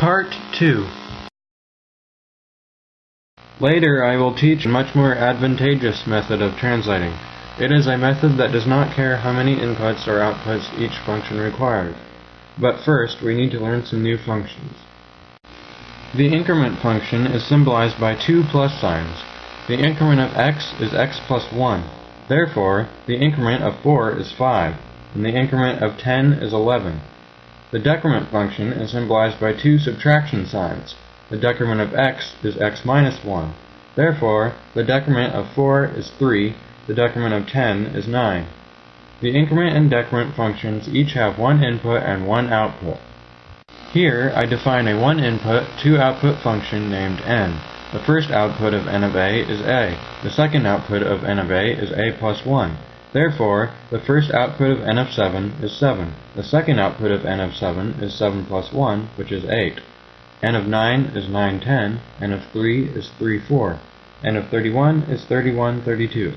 Part 2 Later I will teach a much more advantageous method of translating. It is a method that does not care how many inputs or outputs each function requires. But first, we need to learn some new functions. The increment function is symbolized by two plus signs. The increment of x is x plus 1. Therefore, the increment of 4 is 5, and the increment of 10 is 11. The decrement function is symbolized by two subtraction signs. The decrement of x is x minus 1. Therefore, the decrement of 4 is 3, the decrement of 10 is 9. The increment and decrement functions each have one input and one output. Here, I define a one-input, two-output function named n. The first output of n of a is a. The second output of n of a is a plus 1. Therefore, the first output of n of 7 is 7. The second output of n of 7 is 7 plus 1, which is 8. n of 9 is 9 10, n of 3 is 3 4, n of 31 is 31 32.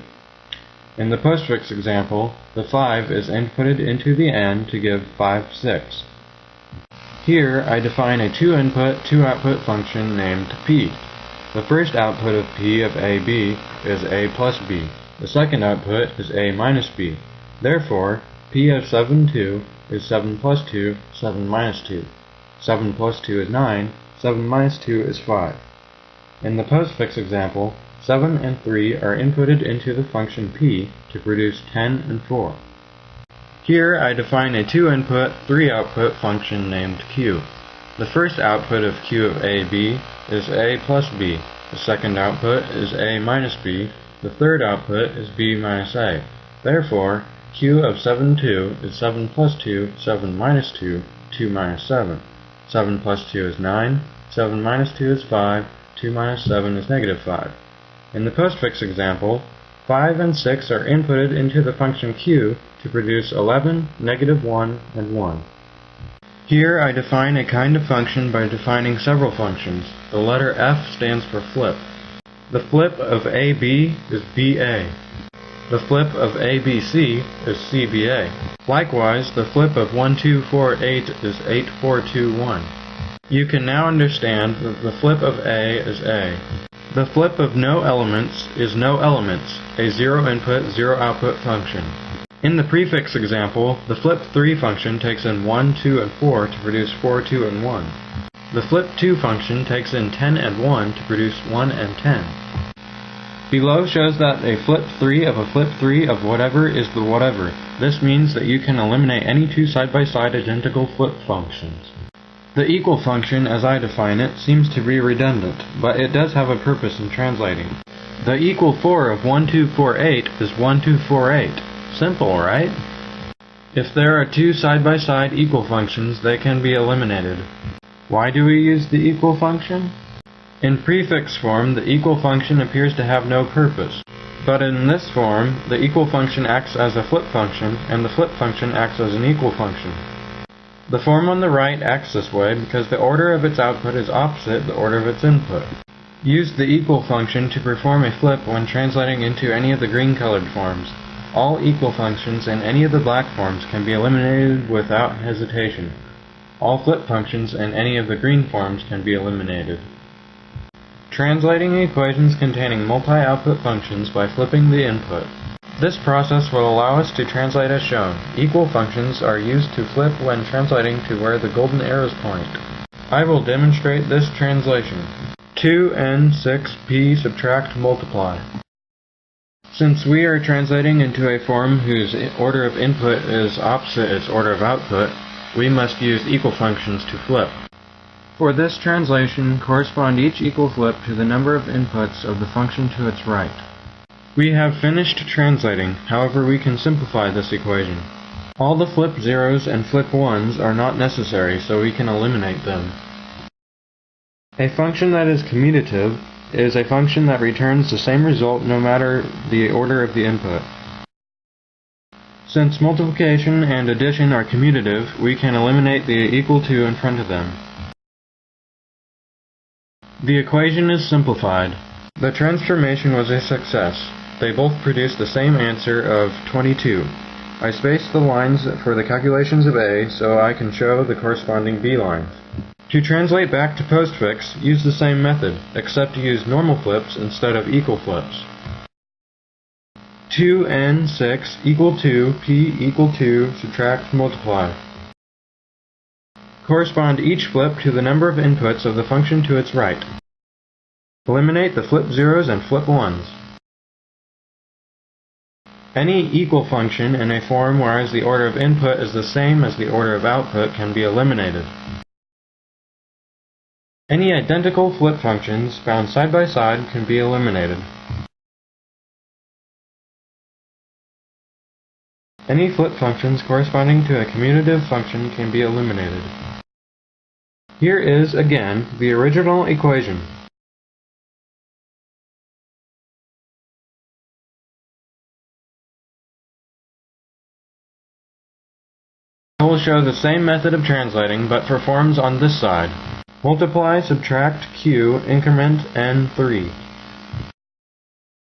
In the postfix example, the 5 is inputted into the n to give 5 6. Here, I define a two-input, two-output function named p. The first output of p of ab is a plus b. The second output is a minus b. Therefore, p of 7, 2 is 7 plus 2, 7 minus 2. 7 plus 2 is 9, 7 minus 2 is 5. In the postfix example, 7 and 3 are inputted into the function p to produce 10 and 4. Here I define a two-input, three-output function named q. The first output of q of ab is a plus b. The second output is a minus b, the third output is b minus a. Therefore, q of 7, 2 is 7 plus 2, 7 minus 2, 2 minus 7. 7 plus 2 is 9, 7 minus 2 is 5, 2 minus 7 is negative 5. In the postfix example, 5 and 6 are inputted into the function q to produce 11, negative 1, and 1. Here I define a kind of function by defining several functions. The letter f stands for flip. The flip of AB is BA. The flip of ABC is CBA. Likewise, the flip of 1248 is 8421. You can now understand that the flip of A is A. The flip of no elements is no elements, a zero input, zero output function. In the prefix example, the flip 3 function takes in 1, 2, and 4 to produce 4, 2, and 1. The flip 2 function takes in 10 and 1 to produce 1 and 10. Below shows that a flip 3 of a flip 3 of whatever is the whatever. This means that you can eliminate any two side-by-side -side identical flip functions. The equal function, as I define it, seems to be redundant, but it does have a purpose in translating. The equal 4 of 1248 is 1248. Simple, right? If there are two side-by-side -side equal functions, they can be eliminated. Why do we use the equal function? In prefix form, the equal function appears to have no purpose. But in this form, the equal function acts as a flip function, and the flip function acts as an equal function. The form on the right acts this way because the order of its output is opposite the order of its input. Use the equal function to perform a flip when translating into any of the green colored forms. All equal functions in any of the black forms can be eliminated without hesitation. All flip functions in any of the green forms can be eliminated. Translating equations containing multi-output functions by flipping the input. This process will allow us to translate as shown. Equal functions are used to flip when translating to where the golden arrows point. I will demonstrate this translation. 2n 6p subtract multiply. Since we are translating into a form whose order of input is opposite its order of output, we must use equal functions to flip. For this translation, correspond each equal flip to the number of inputs of the function to its right. We have finished translating, however we can simplify this equation. All the flip zeros and flip ones are not necessary, so we can eliminate them. A function that is commutative is a function that returns the same result no matter the order of the input. Since multiplication and addition are commutative, we can eliminate the equal to in front of them. The equation is simplified. The transformation was a success. They both produce the same answer of 22. I spaced the lines for the calculations of A so I can show the corresponding B lines. To translate back to postfix, use the same method, except use normal flips instead of equal flips. 2n6 equal to p equal to subtract multiply. Correspond each flip to the number of inputs of the function to its right. Eliminate the flip zeros and flip ones. Any equal function in a form whereas the order of input is the same as the order of output can be eliminated. Any identical flip functions found side by side can be eliminated. Any flip functions corresponding to a commutative function can be eliminated. Here is, again, the original equation. I will show the same method of translating, but for forms on this side. Multiply, subtract, q, increment, n3.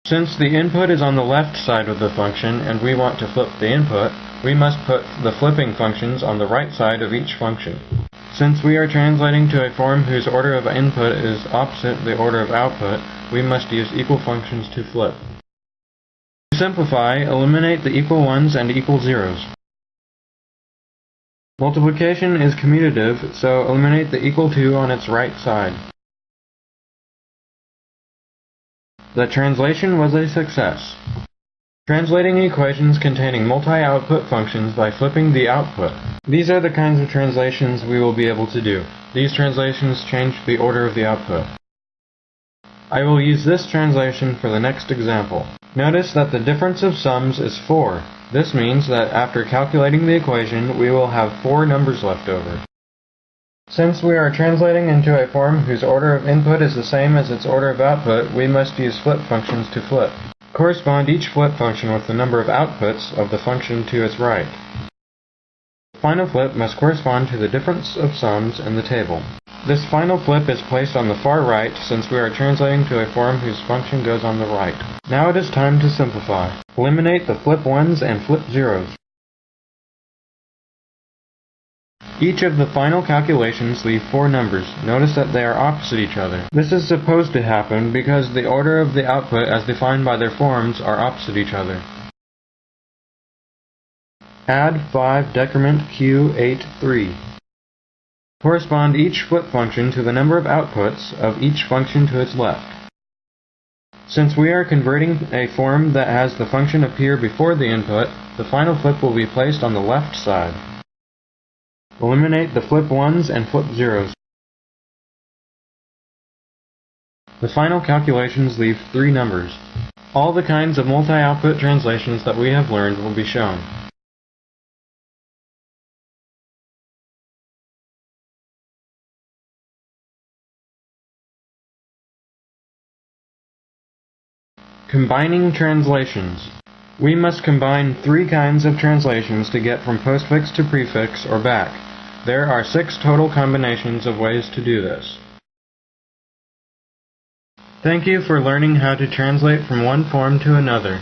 Since the input is on the left side of the function and we want to flip the input, we must put the flipping functions on the right side of each function. Since we are translating to a form whose order of input is opposite the order of output, we must use equal functions to flip. To simplify, eliminate the equal ones and equal zeros. Multiplication is commutative, so eliminate the equal to on its right side. The translation was a success. Translating equations containing multi-output functions by flipping the output. These are the kinds of translations we will be able to do. These translations change the order of the output. I will use this translation for the next example. Notice that the difference of sums is 4. This means that after calculating the equation, we will have four numbers left over. Since we are translating into a form whose order of input is the same as its order of output, we must use flip functions to flip. Correspond each flip function with the number of outputs of the function to its right. The final flip must correspond to the difference of sums in the table. This final flip is placed on the far right since we are translating to a form whose function goes on the right. Now it is time to simplify. Eliminate the flip 1s and flip zeros. Each of the final calculations leave four numbers. Notice that they are opposite each other. This is supposed to happen because the order of the output as defined by their forms are opposite each other. Add 5 decrement Q8 3. Correspond each flip function to the number of outputs of each function to its left. Since we are converting a form that has the function appear before the input, the final flip will be placed on the left side. Eliminate the flip 1s and flip zeros. The final calculations leave three numbers. All the kinds of multi-output translations that we have learned will be shown. Combining translations. We must combine three kinds of translations to get from postfix to prefix or back. There are six total combinations of ways to do this. Thank you for learning how to translate from one form to another.